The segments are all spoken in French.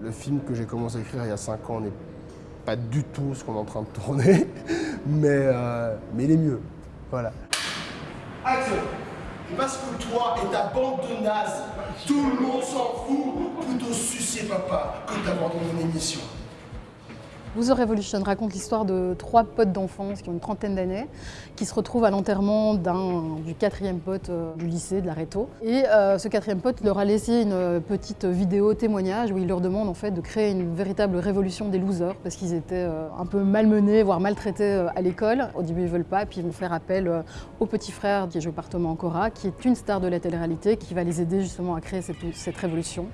Le film que j'ai commencé à écrire il y a 5 ans n'est pas du tout ce qu'on est en train de tourner, mais, euh, mais il est mieux. Voilà. Action Parce que toi et ta bande de nazes, tout le monde s'en fout, plutôt sucer papa que d'abandonner mon émission. Boozer Revolution raconte l'histoire de trois potes d'enfance qui ont une trentaine d'années, qui se retrouvent à l'enterrement du quatrième pote euh, du lycée, de la Réto. Et euh, ce quatrième pote leur a laissé une petite vidéo témoignage où il leur demande en fait de créer une véritable révolution des losers parce qu'ils étaient euh, un peu malmenés, voire maltraités à l'école. Au début ils veulent pas, puis ils vont faire appel au petit frère qui est joué par Thomas Ancora, qui est une star de la télé-réalité, qui va les aider justement à créer cette, cette révolution.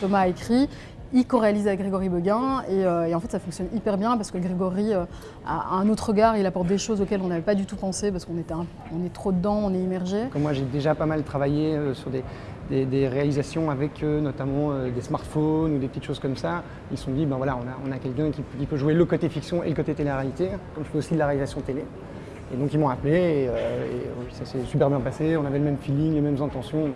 Thomas a écrit il co-réalise avec Grégory Beguin euh, et, en fait ça fonctionne hyper bien parce que Grégory euh, a un autre regard, il apporte des choses auxquelles on n'avait pas du tout pensé parce qu'on on est trop dedans, on est immergé. Moi j'ai déjà pas mal travaillé euh, sur des, réalisations avec notamment des smartphones ou des petites choses comme ça. Ils se sont dit ben voilà on a, quelqu'un qui, peut jouer le côté fiction et le côté télé-réalité, comme je fais aussi de la réalisation télé. Et donc ils m'ont appelé et ça s'est super bien passé, on avait le même feeling, les mêmes intentions.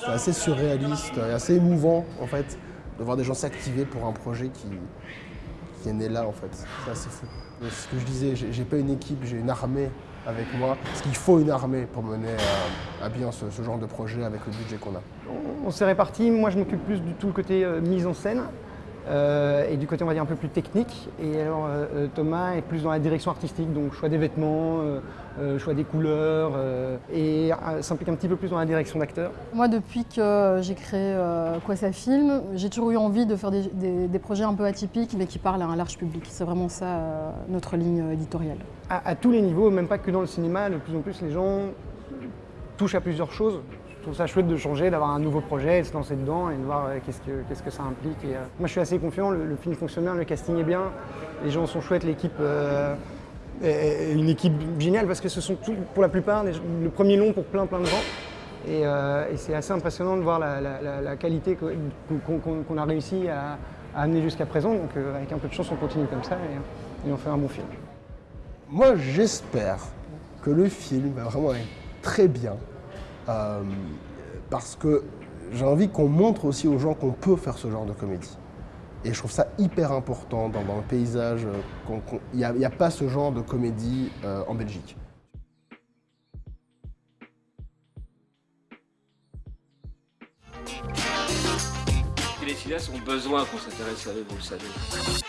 C'est assez surréaliste et assez émouvant en fait de voir des gens s'activer pour un projet qui, qui est né là en fait. C'est assez fou. ce que je disais, j'ai pas une équipe, j'ai une armée avec moi. Parce qu'il faut une armée pour mener à, bien ce, genre de projet avec le budget qu'on a. On, s'est répartis, moi je m'occupe plus du tout le côté euh, mise en scène. Euh, et du côté on va dire un peu plus technique. Et alors euh, euh, Thomas est plus dans la direction artistique, donc choix des vêtements, choix des couleurs, et s'implique un petit peu plus dans la direction d'acteur. Moi depuis que j'ai créé Quoi ça filme, j'ai toujours eu envie de faire des, projets un peu atypiques mais qui parlent à un large public. C'est vraiment ça notre ligne éditoriale. À, à tous les niveaux, même pas que dans le cinéma, de plus en plus les gens touchent à plusieurs choses. Je trouve ça chouette de changer, d'avoir un nouveau projet, de se lancer dedans et de voir euh, qu'est-ce que, ça implique. Euh, moi je suis assez confiant, le, film fonctionne bien, le casting est bien, les gens sont chouettes, l'équipe euh, est une équipe géniale parce que ce sont pour la plupart le premier long pour plein plein de gens. Et, c'est assez impressionnant de voir la, qualité qu'on, a réussi à, amener jusqu'à présent. Donc avec un peu de chance on continue comme ça et, on fait un bon film. Moi j'espère que le film va vraiment être très bien. Euh, parce que j'ai envie qu'on montre aussi aux gens qu'on peut faire ce genre de comédie. Et je trouve ça hyper important dans, le paysage. Il n'y a, pas ce genre de comédie euh, en Belgique. Les cinéastes ont besoin qu'on s'intéresse à eux, vous le savez.